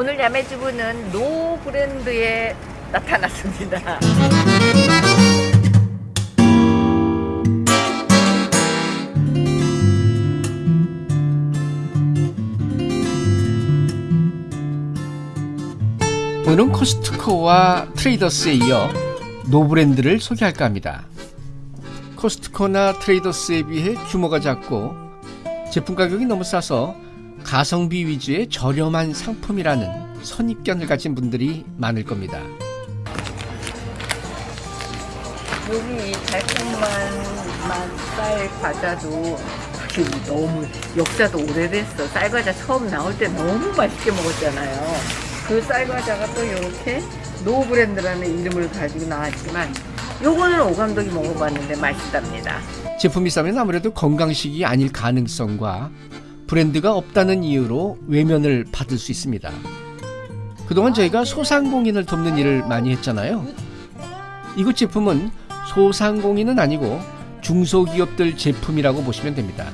오늘 야매주부는 노 브랜드에 나타났습니다. 오늘은 코스트코와 트레이더스에 이어 노브랜드를 소개할까 합니다. 코스트코나 트레이더스에 비해 규모가 작고 제품 가격이 너무 싸서 가성비 위주의 저렴한 상품이라는 선입견을 가진 분들이 많을 겁니다. 여기 이 달콤한 맛쌀 과자도 너무 역사도 오래됐어. 쌀 과자 처음 나올 때 너무 맛있게 먹었잖아요. 그 쌀 과자가 또 이렇게 노 브랜드라는 이름을 가지고 나왔지만 요거는 오 감독이 먹어봤는데 맛있답니다. 제품이 싸면 아무래도 건강식이 아닐 가능성과 브랜드가 없다는 이유로 외면을 받을 수 있습니다. 그동안 저희가 소상공인을 돕는 일을 많이 했잖아요. 이곳 제품은 소상공인은 아니고 중소기업들 제품이라고 보시면 됩니다.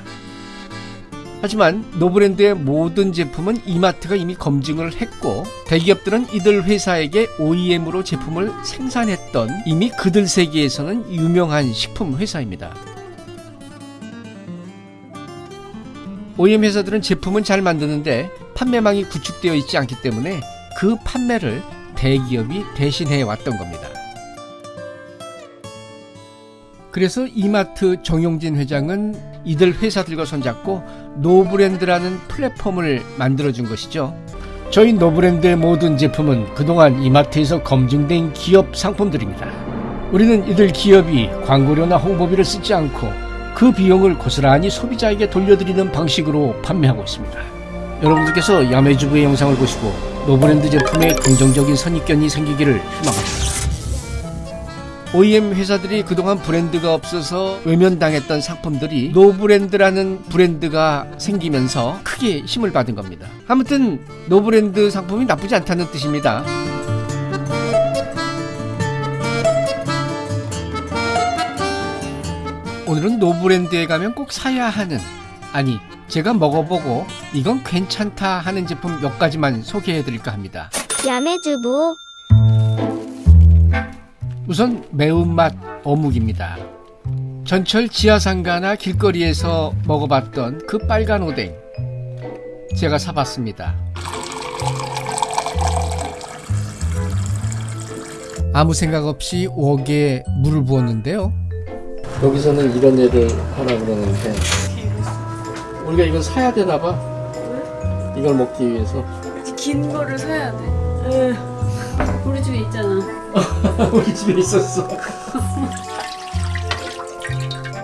하지만 노브랜드의 모든 제품은 이마트가 이미 검증을 했고 대기업들은 이들 회사에게 OEM으로 제품을 생산했던 이미 그들 세계에서는 유명한 식품 회사입니다. OEM 회사들은 제품은 잘 만드는데 판매망이 구축되어 있지 않기 때문에 그 판매를 대기업이 대신해 왔던 겁니다. 그래서 이마트 정용진 회장은 이들 회사들과 손잡고 노브랜드라는 플랫폼을 만들어준 것이죠. 저희 노브랜드의 모든 제품은 그동안 이마트에서 검증된 기업 상품들입니다. 우리는 이들 기업이 광고료나 홍보비를 쓰지 않고 그 비용을 고스란히 소비자에게 돌려드리는 방식으로 판매하고 있습니다. 여러분들께서 야매주부의 영상을 보시고 노브랜드 제품에 긍정적인 선입견이 생기기를 희망합니다. OEM 회사들이 그동안 브랜드가 없어서 외면당했던 상품들이 노브랜드라는 브랜드가 생기면서 크게 힘을 받은 겁니다. 아무튼 노브랜드 상품이 나쁘지 않다는 뜻입니다. 오늘은 노브랜드에 가면 꼭 사야 하는 아니 제가 먹어보고 이건 괜찮다 하는 제품 몇 가지만 소개해 드릴까 합니다. 야매주부 우선 매운맛 어묵입니다. 전철 지하상가나 길거리에서 먹어봤던 그 빨간 오뎅 제가 사봤습니다. 아무 생각 없이 웍에 물을 부었는데요. 여기서는 이런 애를 하라 그러는데 우리가 이걸 사야 되나 봐. 이걸 먹기 위해서. 긴 거를 사야 돼. 우리 집에 있잖아. 우리 집에 있었어.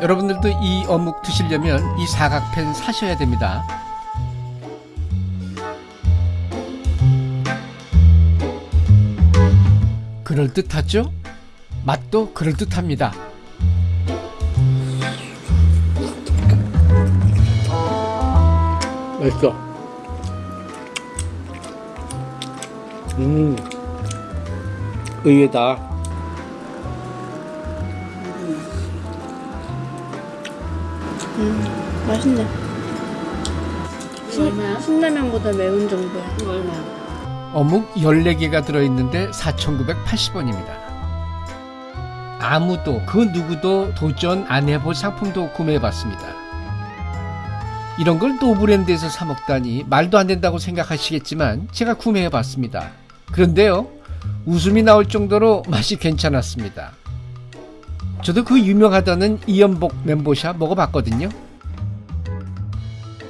여러분들도 이 어묵 드시려면 이 사각팬 사셔야 됩니다. 그럴듯하죠? 맛도 그럴듯합니다. 맛있어. 음. 의외다. 맛있네. 얼마야? 신라면보다 매운 정도야. 이거 얼마야? 어묵 14개가 들어있는데 4,980원입니다. 아무도 그 누구도 도전 안 해볼 상품도 구매해봤습니다. 이런 걸 노브랜드에서 사 먹다니 말도 안 된다고 생각하시겠지만 제가 구매해 봤습니다. 그런데요 웃음이 나올 정도로 맛이 괜찮았습니다. 저도 그 유명하다는 이연복 멘보샤 먹어봤거든요.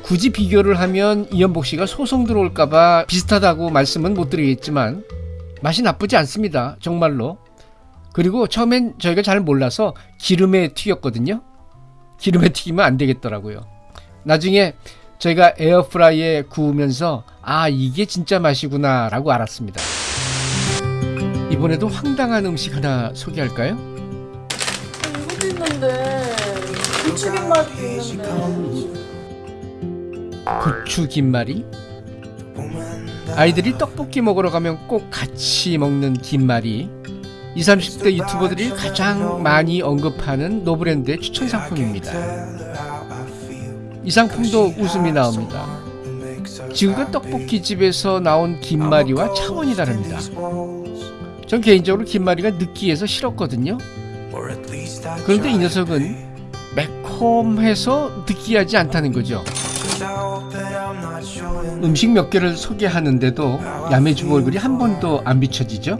굳이 비교를 하면 이연복 씨가 소송 들어올까봐 비슷하다고 말씀은 못 드리겠지만 맛이 나쁘지 않습니다. 정말로. 그리고 처음엔 저희가 잘 몰라서 기름에 튀겼거든요. 기름에 튀기면 안 되겠더라고요. 나중에 저희가 에어프라이에 구우면서 아 이게 진짜 맛이구나 라고 알았습니다. 이번에도 황당한 음식 하나 소개할까요? 이것도 있는데 부추김 맛도 있는데. 고추 김말이 아이들이 떡볶이 먹으러 가면 꼭 같이 먹는 김말이 20, 30대 유튜버들이 가장 많이 언급하는 노브랜드의 추천 상품입니다. 이 상품도 웃음이 나옵니다. 지금껏 떡볶이집에서 나온 김말이와 차원이 다릅니다. 전 개인적으로 김말이가 느끼해서 싫었거든요. 그런데 이 녀석은 매콤해서 느끼하지 않다는 거죠. 음식 몇 개를 소개하는데도 야매주부 얼굴이 한 번도 안 비춰지죠?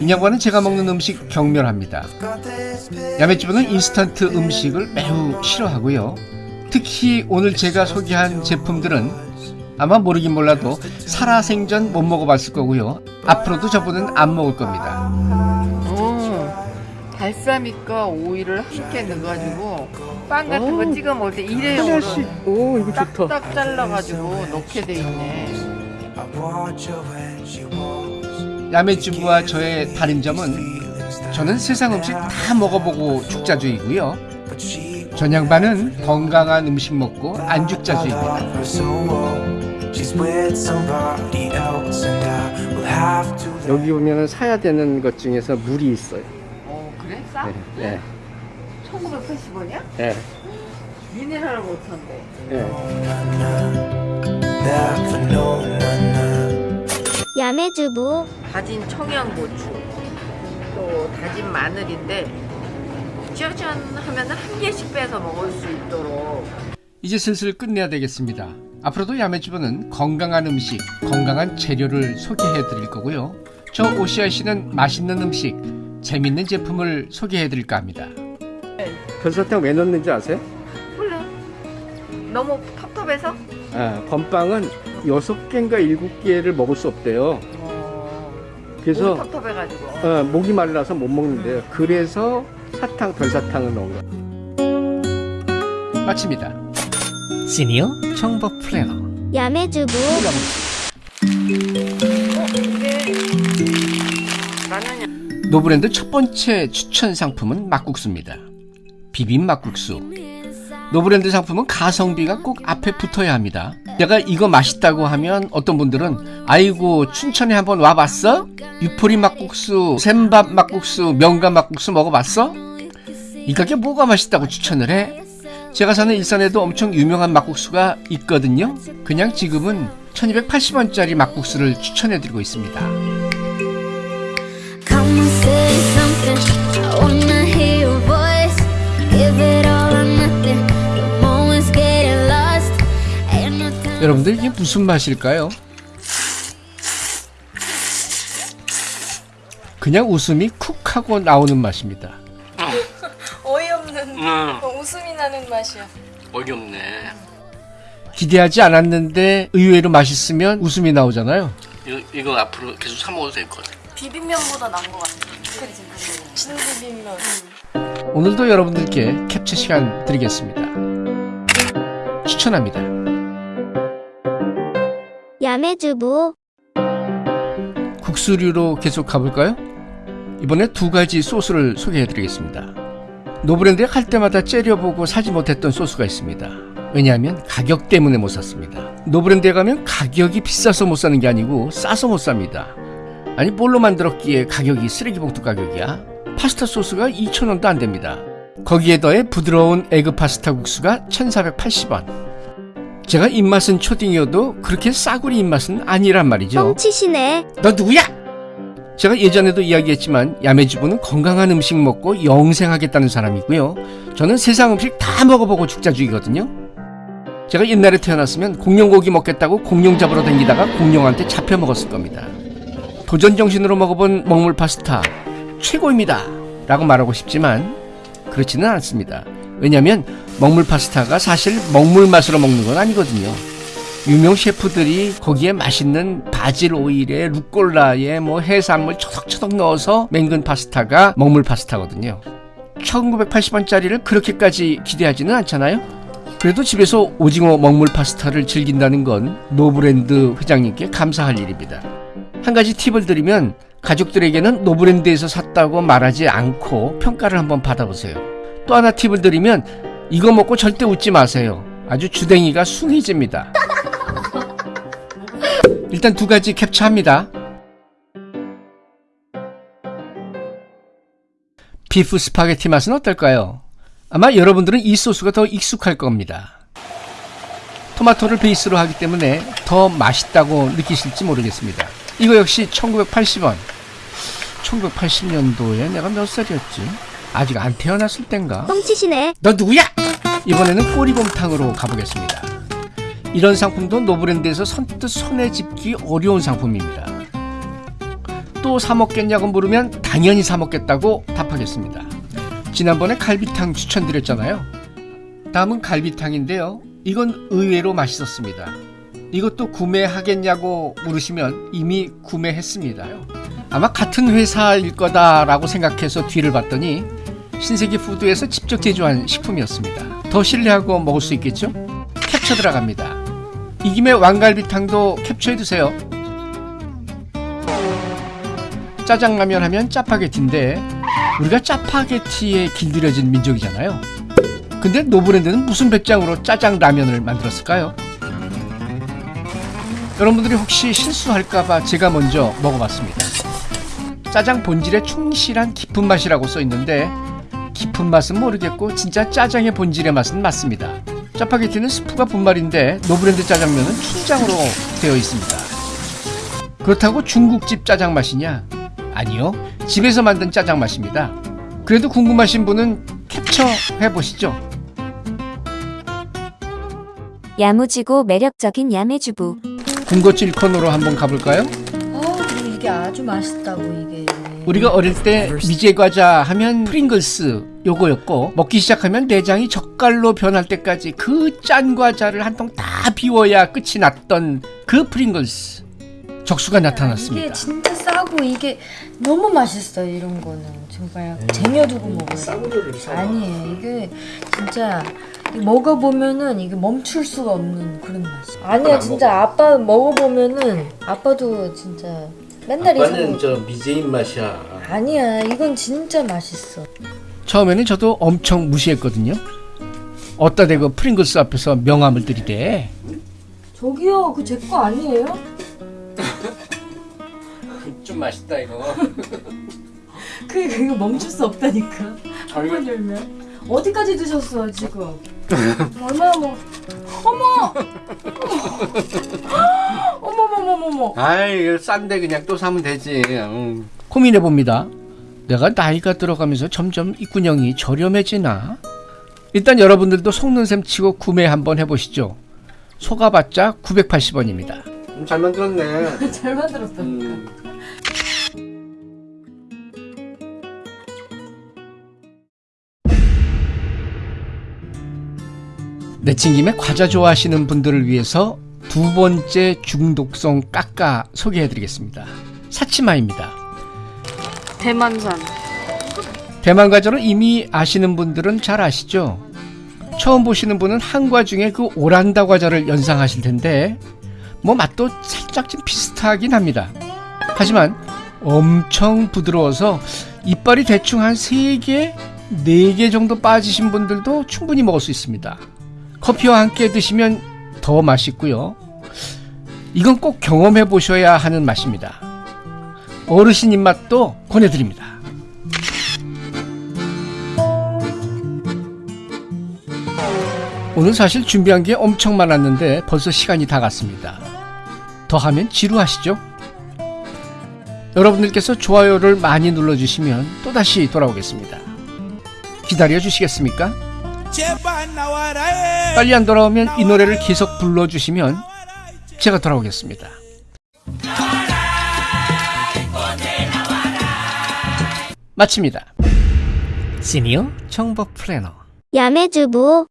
이 양반은 제가 먹는 음식 경멸합니다. 야매주부는 인스턴트 음식을 매우 싫어하고요. 특히 오늘 제가 소개한 제품들은 아마 모르긴 몰라도 살아생전 못 먹어봤을 거고요. 앞으로도 저분은 안 먹을 겁니다. 어, 발사믹과 오이를 함께 넣어가지고 빵 같은 거 찍어 먹을 때 일회용으로 오 이거 딱딱 잘라가지고 넣게 돼 있네. 야매주부와 저의 다른 점은 저는 세상 음식 다 먹어보고 죽자주의고요. 전 양반은 건강한 음식 먹고 안 죽자주의입니다. 여기 보면 사야 되는 것 중에서 물이 있어요. 어 그래? 싸? 네, 1980원이야? 네, 미네랄 못한데. 네. 야매주부 다진 청양고추, 또 다진 마늘인데 짜잔 하면 한 개씩 빼서 먹을 수 있도록 이제 슬슬 끝내야 되겠습니다. 앞으로도 야매주부는 건강한 음식, 건강한 재료를 소개해 드릴 거고요. 저 오시아 씨는 맛있는 음식, 재밌는 제품을 소개해 드릴까 합니다. 별사탕 왜 넣는지 아세요? 몰라. 너무 텁텁해서? 아, 건빵은 6개인가 7개를 먹을 수 없대요. 어, 그래서 목이 텁텁해가지고. 어, 목이 말라서 못 먹는데요. 그래서 사탕, 별사탕을 넣은 거. 마칩니다. 시니어 정보 플래너. 야매주부 노브랜드 첫 번째 추천 상품은 막국수입니다. 비빔 막국수. 노브랜드 상품은 가성비가 꼭 앞에 붙어야 합니다. 내가 이거 맛있다고 하면 어떤 분들은 아이고 춘천에 한번 와봤어? 유포리 막국수, 샘밥 막국수, 명가 막국수 먹어봤어? 이 가게 뭐가 맛있다고 추천을 해? 제가 사는 일산에도 엄청 유명한 막국수가 있거든요. 그냥 지금은 1280원짜리 막국수를 추천해드리고 있습니다. 여러분들 이게 무슨 맛일까요? 그냥 웃음이 쿡 하고 나오는 맛입니다. 어이없는 웃음이 나는 맛이야. 어이없네. 기대하지 않았는데 의외로 맛있으면 웃음이 나오잖아요. 이거, 이거 앞으로 계속 사 먹어도 될 것 같아. 비빔면보다 나은 것 같아. 그치? 진비빔면. 오늘도 여러분들께 캡처 시간 드리겠습니다. 추천합니다. 야매주부 국수류로 계속 가볼까요? 이번에 두 가지 소스를 소개해 드리겠습니다. 노브랜드에 갈 때마다 째려보고 사지 못했던 소스가 있습니다. 왜냐하면 가격 때문에 못 샀습니다. 노브랜드에 가면 가격이 비싸서 못 사는 게 아니고 싸서 못 삽니다. 아니 뭘로 만들었기에 가격이 쓰레기 봉투 가격이야? 파스타 소스가 2,000원도 안 됩니다. 거기에 더해 부드러운 egg 파스타 국수가 1,480원. 제가 입맛은 초딩이어도 그렇게 싸구리 입맛은 아니란 말이죠. 뻥치시네 너 누구야? 제가 예전에도 이야기했지만 야매주부는 건강한 음식 먹고 영생하겠다는 사람이고요. 저는 세상 음식 다 먹어보고 죽자주의거든요. 제가 옛날에 태어났으면 공룡고기 먹겠다고 공룡 잡으러 다니다가 공룡한테 잡혀 먹었을 겁니다. 도전 정신으로 먹어본 먹물 파스타 최고입니다. 라고 말하고 싶지만 그렇지는 않습니다. 왜냐하면 먹물 파스타가 사실 먹물 맛으로 먹는 건 아니거든요. 유명 셰프들이 거기에 맛있는 바질 오일에 루꼴라에 뭐 해산물 초덕초덕 넣어서 맹근 파스타가 먹물 파스타거든요. 1980원짜리를 그렇게까지 기대하지는 않잖아요. 그래도 집에서 오징어 먹물 파스타를 즐긴다는 건 노브랜드 회장님께 감사할 일입니다. 한 가지 팁을 드리면 가족들에게는 노브랜드에서 샀다고 말하지 않고 평가를 한번 받아보세요. 또 하나 팁을 드리면 이거 먹고 절대 웃지 마세요. 아주 주댕이가 숭해집니다. 일단 두 가지 캡처합니다. beef 스파게티 맛은 어떨까요? 아마 여러분들은 이 소스가 더 익숙할 겁니다. 토마토를 베이스로 하기 때문에 더 맛있다고 느끼실지 모르겠습니다. 이거 역시 1980원. 1980년도에 내가 몇 살이었지? 아직 안 태어났을 땐가? 뻥치시네. 너 누구야? 이번에는 꼬리곰탕으로 가보겠습니다. 이런 상품도 노브랜드에서 선뜻 손에 집기 어려운 상품입니다. 또 사먹겠냐고 물으면 당연히 사먹겠다고 답하겠습니다. 지난번에 갈비탕 추천드렸잖아요. 다음은 갈비탕인데요. 이건 의외로 맛있었습니다. 이것도 구매하겠냐고 물으시면 이미 구매했습니다. 아마 같은 회사일 거다라고 생각해서 뒤를 봤더니 신세계 푸드에서 직접 제조한 식품이었습니다. 더 신뢰하고 먹을 수 있겠죠? 캡처 들어갑니다. 이 김에 왕갈비탕도 캡처해 두세요. 짜장라면 하면 짜파게티인데 우리가 짜파게티에 길들여진 민족이잖아요. 근데 노브랜드는 무슨 배짱으로 짜장라면을 만들었을까요? 여러분들이 혹시 실수할까봐 제가 먼저 먹어봤습니다. 짜장 본질에 충실한 깊은 맛이라고 써 있는데 깊은 맛은 모르겠고 진짜 짜장의 본질의 맛은 맞습니다. 짜파게티는 스프가 분말인데 노브랜드 짜장면은 춘장으로 되어 있습니다. 그렇다고 중국집 짜장 맛이냐? 아니요. 집에서 만든 짜장 맛입니다. 그래도 궁금하신 분은 캡처해 보시죠. 야무지고 매력적인 야매주부. 군것질 코너로 한번 가볼까요? 아, 근데 이게 아주 맛있다고 이게. 우리가 어릴 때 미제 과자 하면 프링글스 요거였고 먹기 시작하면 내장이 젓갈로 변할 때까지 그 짠 과자를 한 통 다 비워야 끝이 났던 그 프링글스 적수가 나타났습니다. 이게 진짜 싸고 이게 너무 맛있어요 이런 거는 정말 쟁여두고 먹어요. 아니에요 이게 진짜 먹어보면은 이게 멈출 수가 없는 그런 맛이. 아니야 진짜 아빠 먹어보면은 아빠도 진짜 맨날 이상. 저 미제인 맛이야. 아니야 이건 진짜 맛있어. 처음에는 저도 엄청 무시했거든요. 어따 대고 프링글스 앞에서 명함을 들이대. 저기요 그 제 거 아니에요? 좀 맛있다 이거. 그 이거 멈출 수 없다니까. 한 번 열면 어디까지 드셨어 지금? 얼마나 먹? 어머! 어머 머머머머! 아이 싼데 그냥 또 사면 되지. 고민해 봅니다. 내가 나이가 들어가면서 점점 입구녕이 저렴해지나? 일단 여러분들도 속는 셈 치고 구매 한번 해보시죠. 속아봤자 980원입니다. 잘 만들었네. 잘 만들었다니까. 내친 김에 과자 좋아하시는 분들을 위해서 두 번째 중독성 깎아 소개해드리겠습니다. 사치마입니다. 대만산. 대만 과자를 이미 아시는 분들은 잘 아시죠? 처음 보시는 분은 한과 중에 그 오란다 과자를 연상하실 텐데 뭐 맛도 살짝 좀 비슷하긴 합니다. 하지만 엄청 부드러워서 이빨이 대충 한 3개, 4개 정도 빠지신 분들도 충분히 먹을 수 있습니다. 커피와 함께 드시면 더 맛있고요. 이건 꼭 경험해 보셔야 하는 맛입니다. 어르신 입맛도 권해드립니다. 오늘 사실 준비한 게 엄청 많았는데 벌써 시간이 다 갔습니다. 더 하면 지루하시죠? 여러분들께서 좋아요를 많이 눌러주시면 또다시 돌아오겠습니다. 기다려 주시겠습니까? 빨리 안 돌아오면 이 노래를 계속 불러주시면 제가 돌아오겠습니다. 마칩니다. 시니어 정보 플래너 야매주부.